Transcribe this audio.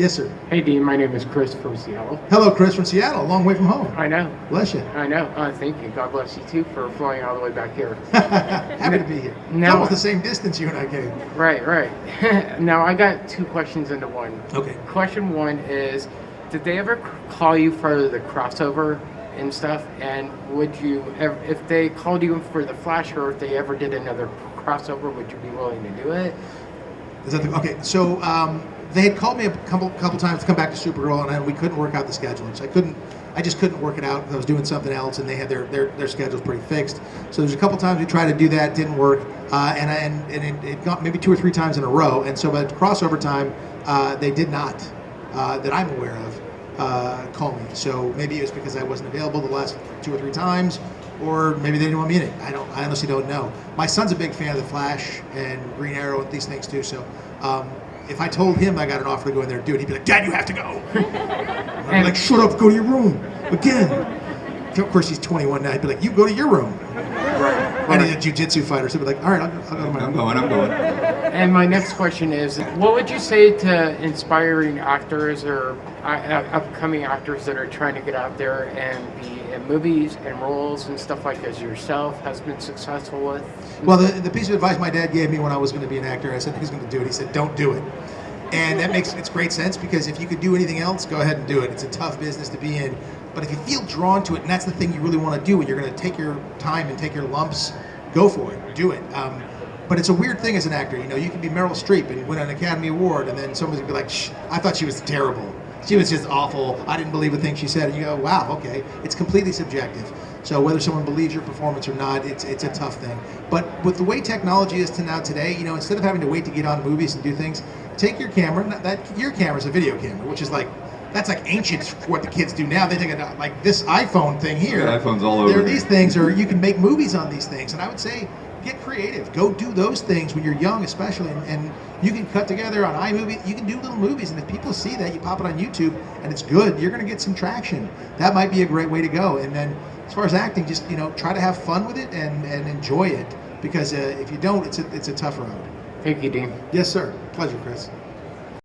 Yes, sir. Hey Dean, my name is Chris from Seattle. Hello, Chris from Seattle, a long way from home. I know, Bless you. I know. Uh, thank you. God bless you too for flying all the way back here. Happy to be here. It's Now- almost the same distance you and I came. right, right. now I got two questions into one. Okay. Question one is, did they ever call you for the crossover and stuff? And would you, ev- if they called you for the Flash, or if they ever did another crossover, would you be willing to do it? Is that the, okay? So um, they had called me a couple couple times to come back to Supergirl, and I, we couldn't work out the scheduling. So I couldn't. I just couldn't work it out. I was doing something else, and they had their their, their schedules pretty fixed. So there's a couple times we tried to do that, didn't work, uh, and and, and it, it got maybe two or three times in a row. And so by crossover time, uh, they did not, uh, that I'm aware of, uh, call me. So maybe it was because I wasn't available the last two or three times, or maybe they didn't want me in it. I don't. I honestly don't know. My son's a big fan of the Flash and Green Arrow and these things too. So um, if I told him I got an offer to go in there and do it, he'd be like, "Dad, you have to go." I'd be like, "Shut up, go to your room again." Of course, he's 21 now. He'd be like, "You go to your room." And he's a jujitsu fighter, so he'd be like, "All right, I'll, I'll go I'm going, I'm going. And my next question is, what would you say to inspiring actors or uh, uh, upcoming actors that are trying to get out there and be in movies and roles and stuff like as yourself has been successful with? Well, the, the piece of advice my dad gave me when I was going to be an actor, I said, "Who's going to do it?" He said, "Don't do it." And that makes it's great sense because if you could do anything else, go ahead and do it. It's a tough business to be in, but if you feel drawn to it, and that's the thing you really want to do, and you're going to take your time and take your lumps, go for it, do it. Um, but it's a weird thing as an actor. You know, you can be Meryl Streep and win an Academy Award, and then somebody would be like, Shh, "I thought she was terrible. She was just awful. I didn't believe a thing she said." And you go, "Wow, okay." It's completely subjective. So whether someone believes your performance or not, it's it's a tough thing. But with the way technology is to now today, you know, instead of having to wait to get on movies and do things, take your camera. That your camera's a video camera, which is like. That's like ancient for what the kids do now. They take a, like this iPhone thing here. Yeah, iPhone's all over. There are these things, or you can make movies on these things. And I would say, get creative. Go do those things when you're young, especially. And, and you can cut together on iMovie. You can do little movies, and if people see that, you pop it on YouTube, and it's good. You're going to get some traction. That might be a great way to go. And then, as far as acting, just you know, try to have fun with it and, and enjoy it. Because uh, if you don't, it's a it's a tough road. Thank you, Dean. Yes, sir. Pleasure, Chris.